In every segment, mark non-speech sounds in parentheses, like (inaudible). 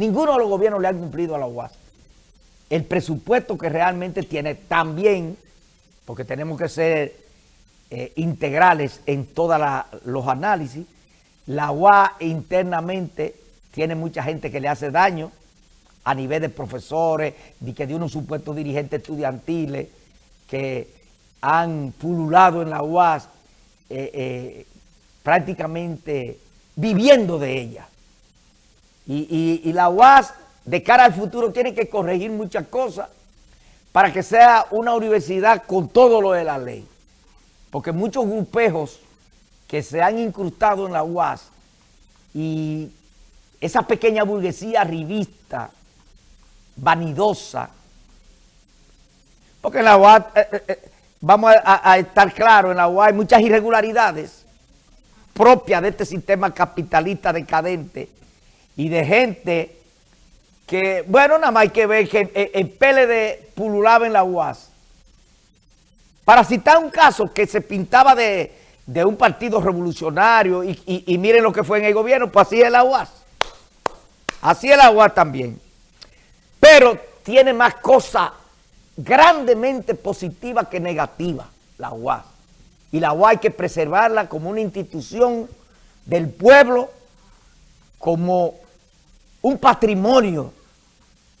Ninguno de los gobiernos le han cumplido a la UAS. El presupuesto que realmente tiene también, porque tenemos que ser eh, integrales en todos los análisis, la UAS internamente tiene mucha gente que le hace daño a nivel de profesores, ni que de unos supuestos dirigentes estudiantiles que han pululado en la UAS eh, eh, prácticamente viviendo de ella. Y, la UAS de cara al futuro tiene que corregir muchas cosas para que sea una universidad con todo lo de la ley. Porque muchos grupejos que se han incrustado en la UAS y esa pequeña burguesía revista, vanidosa, porque en la UAS, eh, eh, eh, vamos a, a, estar claros, en la UAS hay muchas irregularidades propias de este sistema capitalista decadente y de gente que, bueno, nada más hay que ver que el PLD pululaba en la UAS. Para citar un caso que se pintaba de, un partido revolucionario y, miren lo que fue en el gobierno, pues así es la UAS. Así es la UAS también. Pero tiene más cosas grandemente positivas que negativas, la UAS. Y la UAS hay que preservarla como una institución del pueblo, como un patrimonio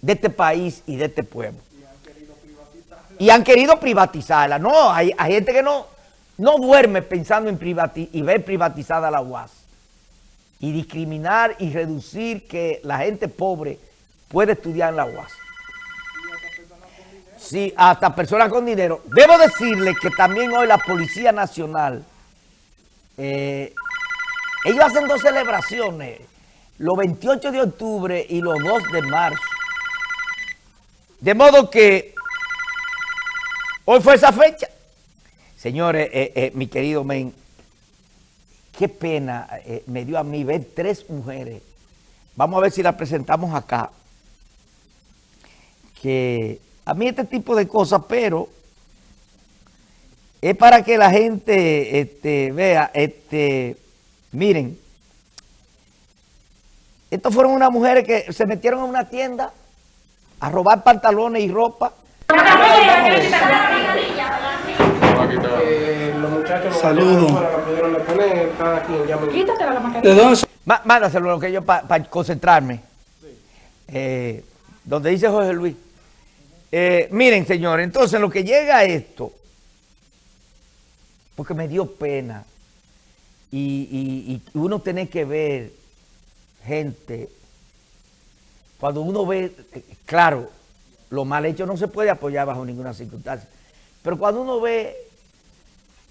de este país y de este pueblo. Y han querido privatizarla. No, hay, gente que no, no duerme pensando en privatizar y ver privatizada la UAS. Y discriminar y reducir que la gente pobre puede estudiar en la UAS. Sí, hasta personas con dinero. Debo decirle que también hoy la Policía Nacional, eh, ellos hacen dos celebraciones los 28 de octubre y los 2 de marzo. De modo que hoy fue esa fecha. Señores, eh, eh, mi querido men, qué pena eh, me dio a mí ver tres mujeres. Vamos a ver si las presentamos acá. Que a mí este tipo de cosas, pero es para que la gente este, vea, este, miren, estas fueron unas mujeres que se metieron en una tienda a robar pantalones y ropa. Saludos. ¿De dónde Mándaselo lo que yo para concentrarme. Eh, donde dice José Luis. Eh, miren, señores, entonces lo que llega a esto, porque me dio pena, y, y uno tiene que ver gente, cuando uno ve, claro, lo mal hecho no se puede apoyar bajo ninguna circunstancia, pero cuando uno ve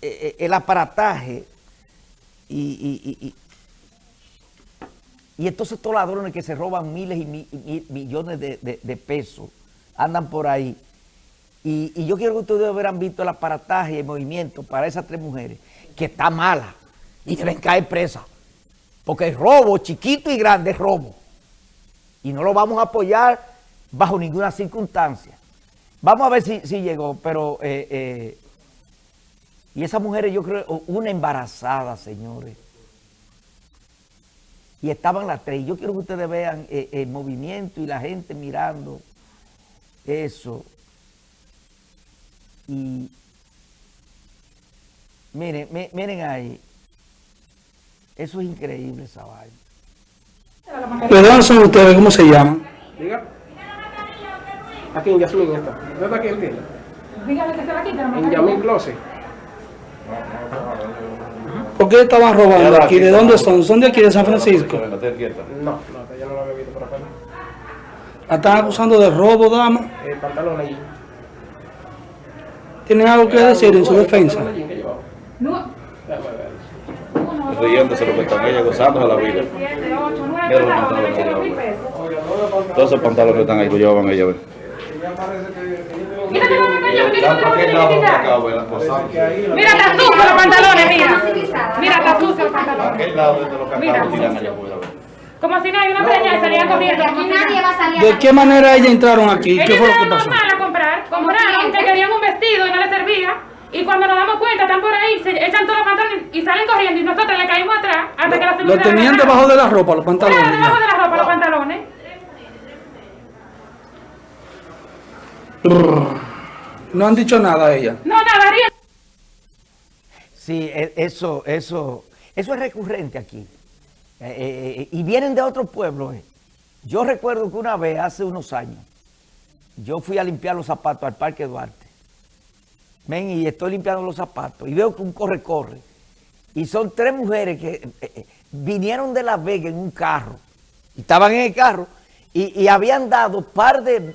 eh, eh, el aparataje y, y, estos ladrones que se roban miles y, millones de, pesos, andan por ahí, y, yo quiero que ustedes hubieran visto el aparataje y el movimiento para esas tres mujeres, que está mala y deben caer presa. Porque el robo, chiquito y grande, es robo. Y no lo vamos a apoyar bajo ninguna circunstancia. Vamos a ver si, llegó, pero... Eh, eh, y esas mujeres, yo creo, una embarazada, señores. Y estaban las tres. Yo quiero que ustedes vean eh, el movimiento y la gente mirando eso. Y miren, miren ahí. Eso es increíble esa vaina. ¿De dónde son ustedes? ¿Cómo se llaman? Diga. Aquí en Yasmin está. ¿Dónde está aquí el tienda? Dígale que se la quita. En Yasmin Close. ¿Por qué estaban robando aquí? ¿De dónde son? ¿Son de aquí de San Francisco? No, no, ya no la había visto por acá. ¿La están acusando de robo, dama? El pantalón ahí. ¿Tienen algo que decir en su defensa? Riéndose lo que están ella, gozándose la vida. Mira los pantalones que llevan. Todos esos pantalones que están ahí que llevaban ella. Mira, está sucio los pantalones, mira. Mira, está sucio los pantalones. Mira. Como si no hay una preña y salían corriendo. ¿De qué manera ellas entraron aquí? ¿Qué fue lo que pasó? a comprar. Compraron que querían un vestido y no les servía. Y cuando nos damos cuenta, están por ahí, se echan todos los pantalones y salen corriendo y nosotros le caímos atrás hasta lo, que la Lo tenían debajo de la ropa, los pantalones. Debajo de la ropa, los pantalones. No han dicho nada a ella. No, nada, ríe. Sí, e, eso, eso, eso es recurrente aquí. Eh, eh, eh, y vienen de otros pueblos. Yo recuerdo que una vez, hace unos años, yo fui a limpiar los zapatos al Parque Duarte Ven, y estoy limpiando los zapatos y veo que un corre-corre. Y son tres mujeres que eh, eh, vinieron de La Vega en un carro. Estaban en el carro y, habían dado par de...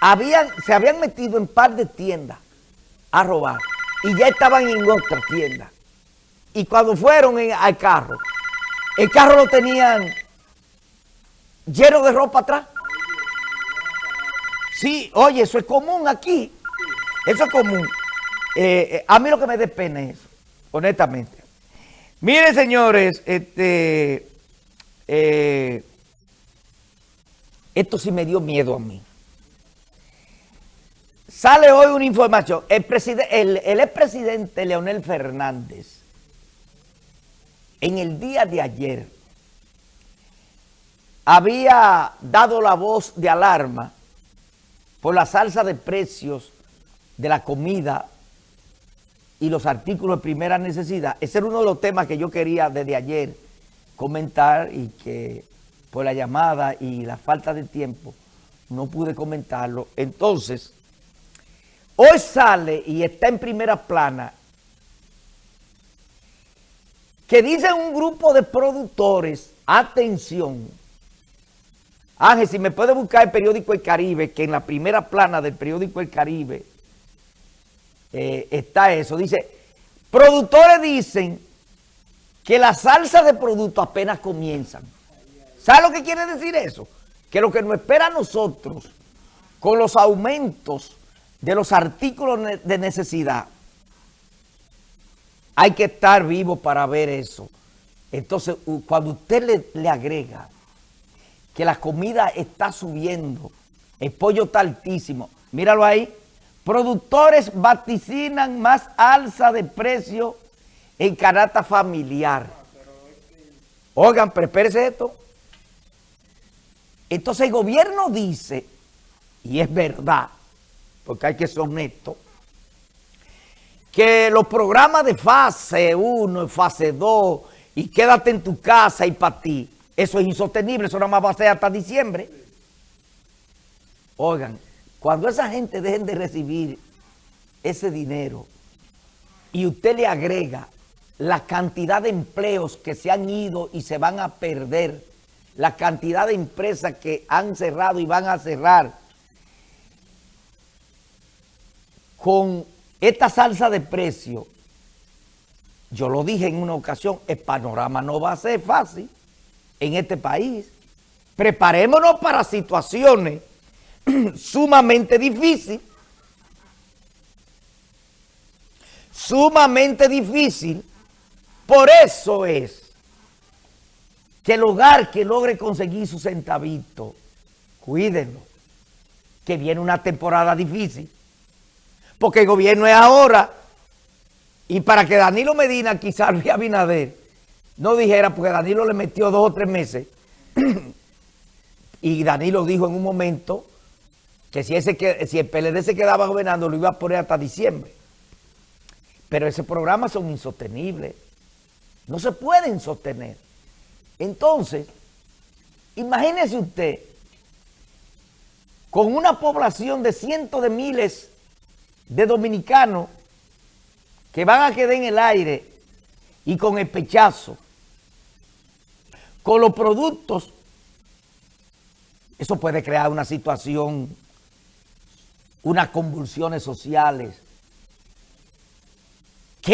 Habían, se habían metido en par de tiendas a robar. Y ya estaban en otra tienda. Y cuando fueron al carro, el carro lo tenían lleno de ropa atrás. Sí, oye, eso es común aquí. Eso es común. Eh, a mí lo que me dé pena es eso, honestamente. Miren, señores, este, eh, esto sí me dio miedo a mí. Sale hoy una información. El, el, el expresidente Leonel Fernández, en el día de ayer, había dado la voz de alarma por la salsa de precios de la comida y los artículos de primera necesidad. Ese era uno de los temas que yo quería desde ayer comentar y que por la llamada y la falta de tiempo no pude comentarlo. Entonces, hoy sale y está en primera plana que dice un grupo de productores, atención, Ángel, si me puede buscar el periódico El Caribe, que en la primera plana del periódico El Caribe eh, está eso. Dice, productores dicen que la salsa de producto apenas comienzan. ¿Sabe lo que quiere decir eso? Que lo que nos espera a nosotros con los aumentos de los artículos de necesidad, hay que estar vivo para ver eso. Entonces, cuando usted le, le agrega que la comida está subiendo, el pollo está altísimo, míralo ahí, productores vaticinan más alza de precio en canasta familiar. Oigan, pero espérese esto. Entonces el gobierno dice, y es verdad, porque hay que ser honesto, que los programas de fase 1 y fase 2 y quédate en tu casa y para ti, eso es insostenible, eso nada más va a ser hasta diciembre. Oigan, cuando esa gente dejen de recibir ese dinero y usted le agrega la cantidad de empleos que se han ido y se van a perder, la cantidad de empresas que han cerrado y van a cerrar, con esta salsa de precio, yo lo dije en una ocasión, el panorama no va a ser fácil en este país. Preparémonos para situaciones (clears throat) sumamente difíciles. Sumamente difícil. Por eso es que el hogar que logre conseguir su centavito, cuídenlo, que viene una temporada difícil. Porque el gobierno es ahora. Y para que Danilo Medina, quizás Luis Abinader, no dijera, porque Danilo le metió dos o tres meses. (clears throat) y Danilo dijo en un momento que si, ese, que- si el PLD se quedaba gobernando, lo iba a poner hasta diciembre. Pero esos programas son insostenibles. No se pueden sostener. Entonces, imagínese usted, con una población de cientos de miles de dominicanos que van a quedar en el aire y con el pechazo, con los productos, eso puede crear una situación, unas convulsiones sociales,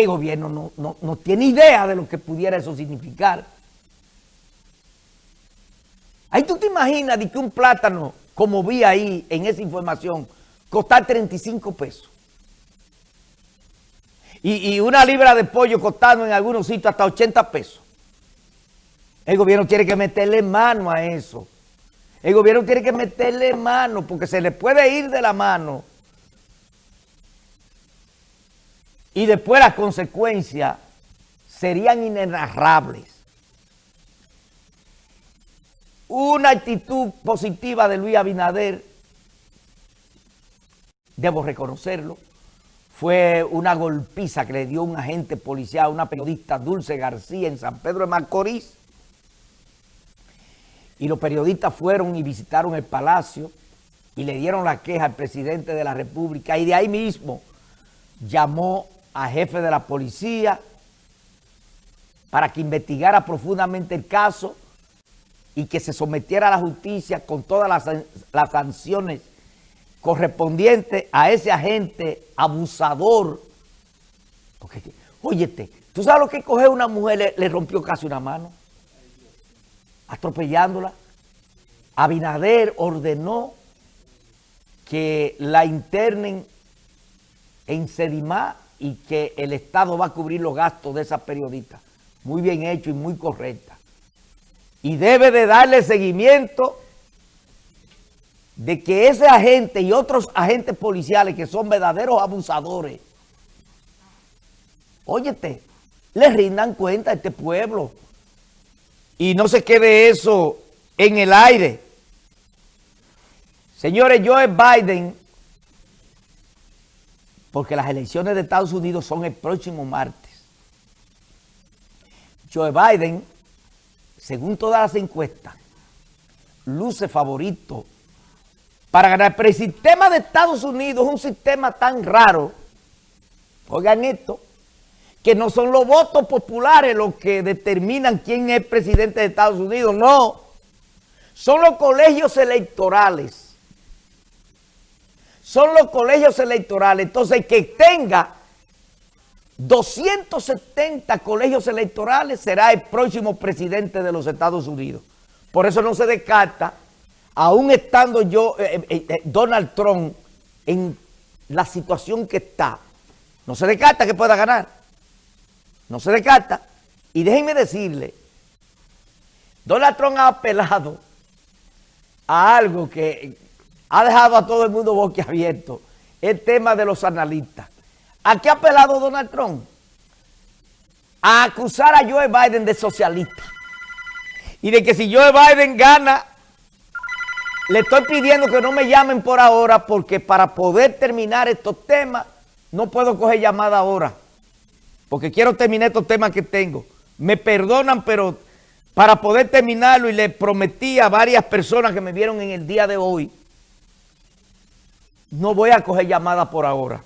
el gobierno no, no- no tiene idea de lo que pudiera eso significar. Ahí tú te imaginas de que un plátano, como vi ahí en esa información, costar 35 pesos. Y, y una libra de pollo costando en algunos sitios hasta 80 pesos. El gobierno tiene que meterle mano a eso. El gobierno tiene que meterle mano porque se le puede ir de la mano. Y después las consecuencias serían inenarrables. Una actitud positiva de Luis Abinader debo reconocerlo, fue una golpiza que le dio un agente policial una periodista Dulce García en San Pedro de Macorís. Y los periodistas fueron y visitaron el palacio y le dieron la queja al presidente de la República y de ahí mismo llamó a jefe de la policía para que investigara profundamente el caso y que se sometiera a la justicia con todas las, sanciones correspondientes a ese agente abusador. Porque, óyete, ¿tú sabes lo que coge una mujer? Le rompió casi una mano, atropellándola. Abinader ordenó que la internen en Sedimá y que el Estado va a cubrir los gastos de esa periodista. Muy bien hecho y muy correcta y debe de darle seguimiento de que ese agente y otros agentes policiales que son verdaderos abusadores, óyete, le rindan cuenta a este pueblo y no se quede eso en el aire. Señores, Joe Biden, porque las elecciones de Estados Unidos son el próximo martes, Joe Biden según todas las encuestas, luce favorito para ganar. Pero el sistema de Estados Unidos es un sistema tan raro, oigan esto, que no son los votos populares los que determinan quién es presidente de Estados Unidos, no. Son los colegios electorales. Son los colegios electorales. Entonces, que tenga 270 colegios electorales será el próximo presidente de los Estados Unidos. Por eso no se descarta, aún estando yo, eh, eh, eh, Donald Trump, en la situación que está, no se descarta que pueda ganar. No se descarta. Y déjenme decirle, Donald Trump ha apelado a algo que ha dejado a todo el mundo boquiabierto, el tema de los analistas. ¿A qué ha apelado Donald Trump? A acusar a Joe Biden de socialista. Y de que si Joe Biden gana, le estoy pidiendo que no me llamen por ahora porque para poder terminar estos temas, no puedo coger llamada ahora. Porque quiero terminar estos temas que tengo. Me perdonan, pero para poder terminarlo y le prometí a varias personas que me vieron en el día de hoy, no voy a coger llamada por ahora.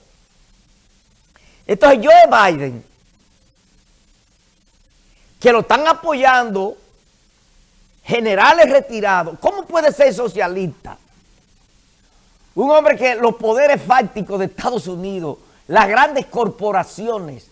Entonces Joe Biden, que lo están apoyando generales retirados, ¿cómo puede ser socialista? Un hombre que los poderes fácticos de Estados Unidos, las grandes corporaciones,